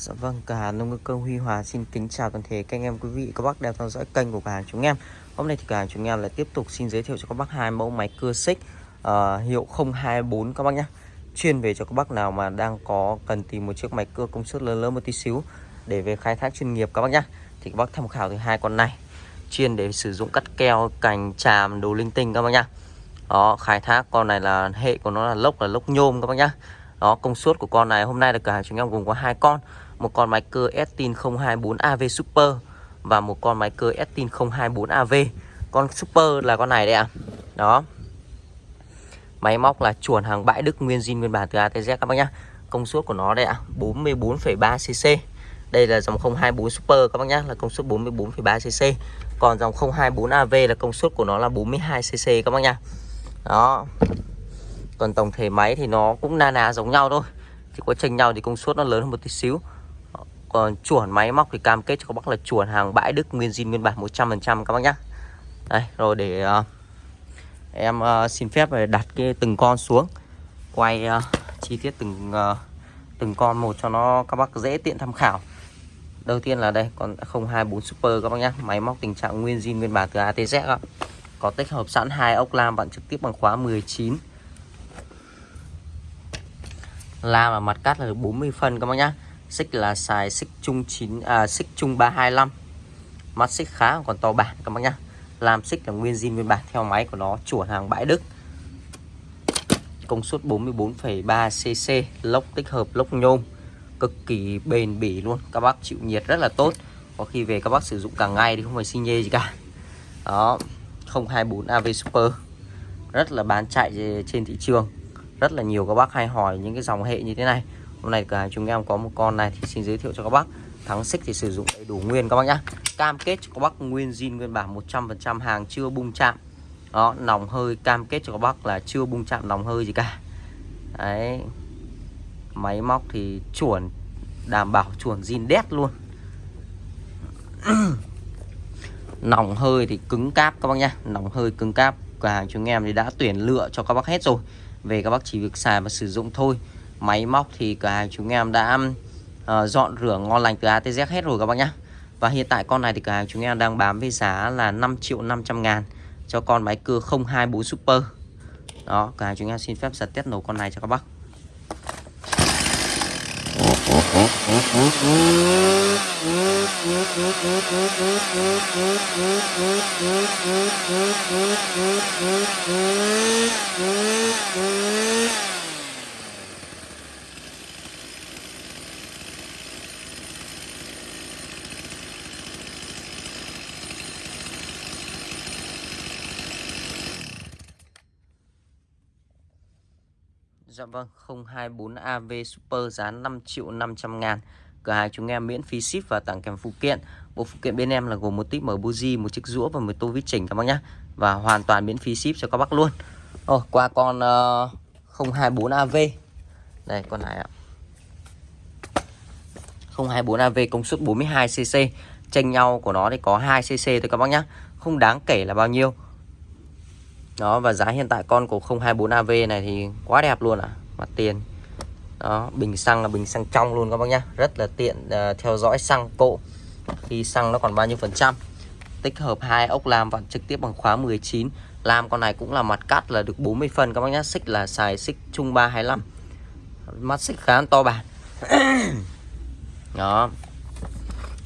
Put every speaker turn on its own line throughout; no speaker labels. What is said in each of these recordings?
Dạ vâng, cửa hàng nông cơ Huy Hòa xin kính chào toàn thể các anh em quý vị các bác đang theo dõi kênh của cửa hàng chúng em. Hôm nay thì cửa hàng chúng em lại tiếp tục xin giới thiệu cho các bác hai mẫu máy cưa xích uh, hiệu 024 các bác nhé. Chuyên về cho các bác nào mà đang có cần tìm một chiếc máy cưa công suất lớn lớn một tí xíu để về khai thác chuyên nghiệp các bác nhé. Thì các bác tham khảo từ hai con này. Chuyên để sử dụng cắt keo, cành, tràm, đồ linh tinh các bác nhé. Đó, khai thác con này là hệ của nó là lốc là lốc nhôm các bác nhé. Đó, công suất của con này hôm nay là cửa hàng chúng em gồm có hai con một con máy cơ Estin 024 AV Super và một con máy cơ Estin 024 AV. Con Super là con này đây ạ. À. Đó. Máy móc là chuồn hàng bãi Đức nguyên zin nguyên bản từ ATZ các bác nhá. Công suất của nó đây ạ, à, 44,3 cc. Đây là dòng 024 Super các bác nhá, là công suất 44,3 cc. Còn dòng 024 AV là công suất của nó là 42 cc các bác nhá. Đó. Còn tổng thể máy thì nó cũng na ná giống nhau thôi. Chỉ có chênh nhau thì công suất nó lớn hơn một tí xíu còn chuồn máy móc thì cam kết cho các bác là chuồn hàng bãi Đức nguyên zin nguyên bản 100% các bác nhá. Đây rồi để uh, em uh, xin phép đặt cái từng con xuống. Quay uh, chi tiết từng uh, từng con một cho nó các bác dễ tiện tham khảo. Đầu tiên là đây con 024 Super các bác nhá. Máy móc tình trạng nguyên zin nguyên bản từ ATZ ạ. Có tích hợp sẵn hai ốc lam bạn trực tiếp bằng khóa 19 lam và mặt cắt là 40 phân các bác nhá xích là xài xích chung 9 à, xích chung 325 mắt xích khá còn to bản các bác nhá. Làm xích là nguyên zin nguyên bản theo máy của nó chuẩn hàng bãi Đức. Công suất 44,3 cc lốc tích hợp lốc nhôm cực kỳ bền bỉ luôn. Các bác chịu nhiệt rất là tốt. Có khi về các bác sử dụng cả ngày thì không phải xi nhê gì cả. Đó 024 AV Super. Rất là bán chạy trên thị trường. Rất là nhiều các bác hay hỏi những cái dòng hệ như thế này hôm nay cả chúng em có một con này thì xin giới thiệu cho các bác. Thắng xích thì sử dụng đầy đủ nguyên các bác nhá. Cam kết cho các bác nguyên zin, nguyên bản 100% hàng chưa bung chạm. Đó, nòng hơi, cam kết cho các bác là chưa bung chạm nòng hơi gì cả. Đấy. Máy móc thì chuẩn, đảm bảo chuẩn zin đét luôn. Nòng hơi thì cứng cáp các bác nhá. Nòng hơi cứng cáp, cửa hàng chúng em thì đã tuyển lựa cho các bác hết rồi. Về các bác chỉ việc xài và sử dụng thôi máy móc thì cửa hàng chúng em đã uh, dọn rửa ngon lành từ ATZ hết rồi các bác nhá. Và hiện tại con này thì cửa hàng chúng em đang bán với giá là 5 triệu 500 ngàn cho con máy cưa 024 Super. Đó cửa hàng chúng em xin phép giật test nổ con này cho các bác. Dạ vâng 024 AV Super giá 5 triệu 500 ngàn. Cửa hàng chúng em miễn phí ship và tặng kèm phụ kiện. Bộ phụ kiện bên em là gồm một tip mở buji, một chiếc rũa và một tô vít chỉnh các bác nhé Và hoàn toàn miễn phí ship cho các bác luôn. Ồ, qua con uh, 024 AV Đây con này ạ. 024 AV công suất 42cc Tranh nhau của nó thì có 2cc thôi các bác nhé Không đáng kể là bao nhiêu đó và giá hiện tại con của 024 AV này thì quá đẹp luôn ạ. À. mặt tiền. Đó bình xăng là bình xăng trong luôn các bác nhá. Rất là tiện uh, theo dõi xăng cộ. Khi xăng nó còn bao nhiêu phần trăm? Tích hợp hai ốc lam và trực tiếp bằng khóa 19 làm con này cũng là mặt cắt là được 40 phân các bác nhá. Xích là xài xích trung 325 mắt xích khá to bản. Đó.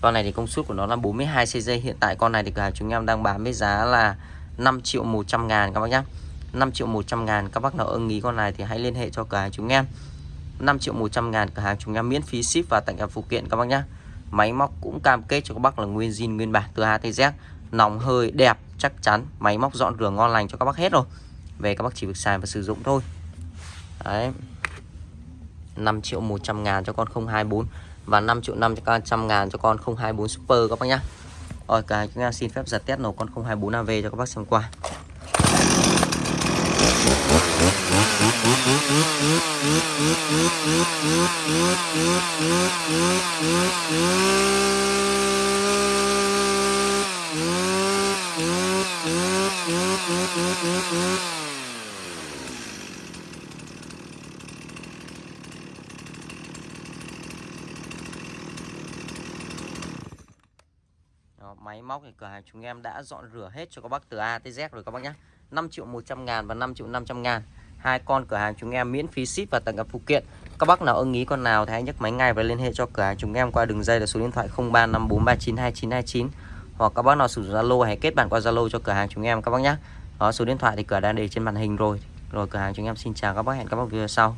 Con này thì công suất của nó là 42 cc hiện tại con này thì cả chúng em đang bán với giá là 5 triệu 100 ngàn các bác nhé 5 triệu 100 ngàn các bác nào ưng ý con này thì hãy liên hệ cho cửa hàng chúng em. 5 triệu 100 ngàn cửa hàng chúng em miễn phí ship và tặng kèm phụ kiện các bác nhé Máy móc cũng cam kết cho các bác là nguyên zin, nguyên bản từ A tới Z. Nóng hơi đẹp, chắc chắn, Máy móc dọn rửa ngon lành cho các bác hết rồi. Về các bác chỉ việc xài và sử dụng thôi. Đấy. 5 triệu 100 ngàn cho con 024 Và 5 triệu 500 ngàn cho con 024 Super các bác nhé rồi cả chúng em xin phép giật test nổ con 024AV cho các bác xem qua. Máy móc thì cửa hàng chúng em đã dọn rửa hết cho các bác từ A tới Z rồi các bác nhé 5 triệu 100 ngàn và 5 triệu 500 ngàn. Hai con cửa hàng chúng em miễn phí ship và tặng gặp phụ kiện. Các bác nào ưng ý con nào thì hãy nhấc máy ngay và liên hệ cho cửa hàng chúng em qua đường dây là số điện thoại 0354392929 hoặc các bác nào sử dụng Zalo hãy kết bạn qua Zalo cho cửa hàng chúng em các bác nhé đó, số điện thoại thì cửa đang để trên màn hình rồi. Rồi, cửa hàng chúng em xin chào các bác, hẹn các bác video sau.